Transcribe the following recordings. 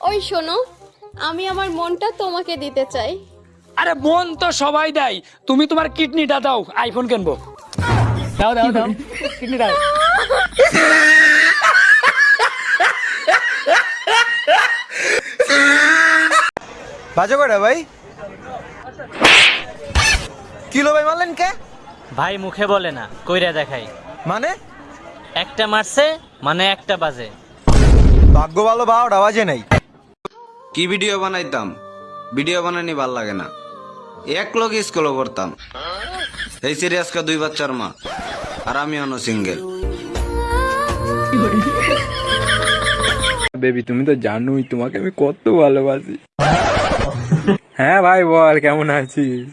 ওই শোনো আমি আমার মনটা তোমাকে দিতে চাই। আরে মন তো সবাই দেয়। তুমি তোমার কিডনিটা দাও আইফোন কিনবো। দাও দাও দাও। কিডনি দাও। বাজে কয়টা ভাই। কিলো ভাই মারলেন কে? ভাই মুখে বলে না কইরা দেখাই। মানে? একটা মারছে মানে একটা বাজে। ভাগ্য ভালো বারোটা বাজে নাই। কি ভিডিও বানাইতাম? ভিডিও বানানি ভালো লাগে না। এক লোক স্কুলে পড়তাম। এই সিরিয়াসকা দুই বাচ্চার মা আর আমি অন্য সিঙ্গেল বেবি তুমি তো জানোই তোমাকে আমি কত ভালোবাসি। হ্যাঁ ভাই বল কেমন আছিস?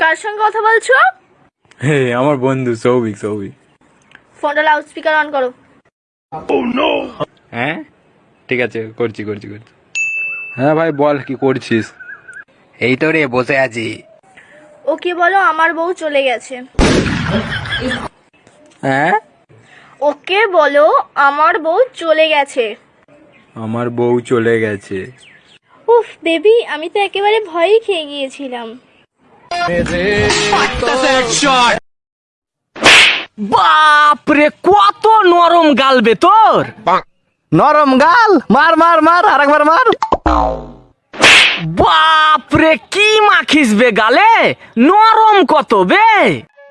কার সঙ্গে কথা বলছো? হে আমার বন্ধু সৌভিক সৌভিক। ফোনটা লাউড স্পিকার অন করো। হ্যাঁ? ঠিক আছে করছি করছি করছি। হ্যাঁ ভাই বল কি করছিস? এই তো রে বসে আছি। ওকে বলো আমার বউ চলে গেছে। হ্যাঁ? ওকে বলো আমার বউ চলে গেছে। আমার বউ চলে গেছে। উফ বেবি আমি তো একেবারে ভয়ই খেয়ে গিয়েছিলাম। বাপরে কত নরম গালবে তোর! নরম গাল। মার মার মার আরেকবার মার। বাপরে কি মাখিস বে গালে? নরম কত বে?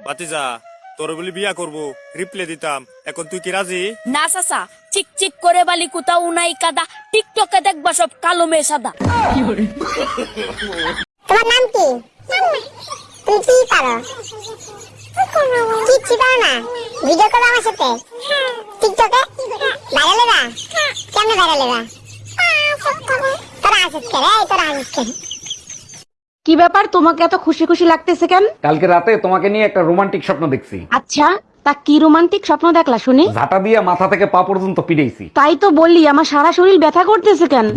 বাতিজা তোর বলি বিয়া করব রিপ্লে দিতাম। এখন তুই কি রাজি? না চাচা চিক চিক করে বালি কুতা উনাই কাদা। টিকটকে দেখবা সব কালো মেয়ে সাদা। তোমার নাম কি? তুমি কি পারো? কিচ্ছু পারো না। ভিডিও করো আমার সাথে। টিকটকে? কেমনে ভাইরাল এবা তোরা আসিস কে রে তোরা আসিস কে কি ব্যাপার তোমাকে এত খুশি খুশি লাগতেছে কেন? কালকে রাতে তোমাকে নিয়ে একটা রোমান্টিক স্বপ্ন দেখছি। আচ্ছা তা কি রোমান্টিক স্বপ্ন দেখলা শুনি? ঝাঁটা দিয়ে মাথা থেকে পা পর্যন্ত পিড়েছি তাই তো বললি আমার সারা শরীর ব্যথা করতেছে কেন?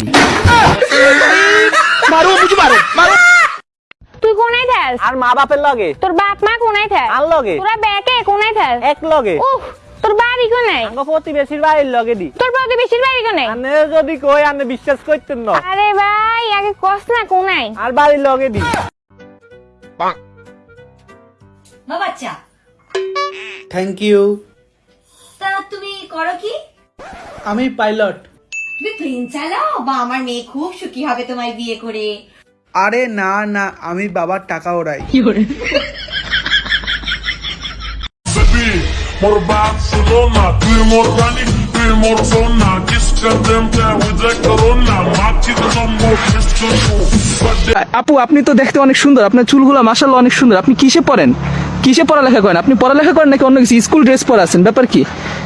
তুই কোনায় থাস? আর মা বাপের লগে? তোর বাপ মা কোনায় থাস? আর লগে? তোরা ব্যাকে কোনায় থাস? এক লগে। উফ তোর বাড়ি কোনায় আঙ্গ প্রতিবেশীর বাড়ির লগে দি। তোর প্রতিবেশীর বাড়ি কোনায় আনে যদি কই আনে বিশ্বাস করতেন না। আরে ভাই আগে কস না কোনায়। আর বাড়ির লগে দি। বাচ্চা। থ্যাংক ইউ তা তুমি করো কি? আমি পাইলট তুমি প্লেন চালাও? বা আমার মেয়ে খুব সুখী হবে তোমায় বিয়ে করে। আরে না না আমি বাবার টাকা ওড়াই। আপু আপনি তো দেখতে অনেক সুন্দর আপনার চুলগুলো মাসাল্লাহ অনেক সুন্দর আপনি কিসে পড়েন কিসে পড়ালেখা করেন আপনি পড়ালেখা করেন নাকি অন্য কিছু স্কুল ড্রেস পরে আছেন ব্যাপার কি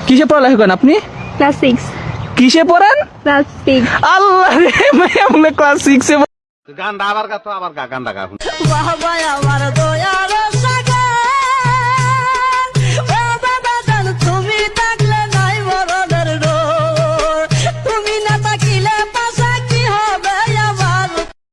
কিসে পড়ালেখা করেন আপনি ক্লাস সিক্স কিসে পড়েন ক্লাস সিক্স আল্লাহ রে বলে ক্লাস সিক্সে গান্ডা আবার গা তো আবার গা গান্ডা গা বাবা আমার দয়ালো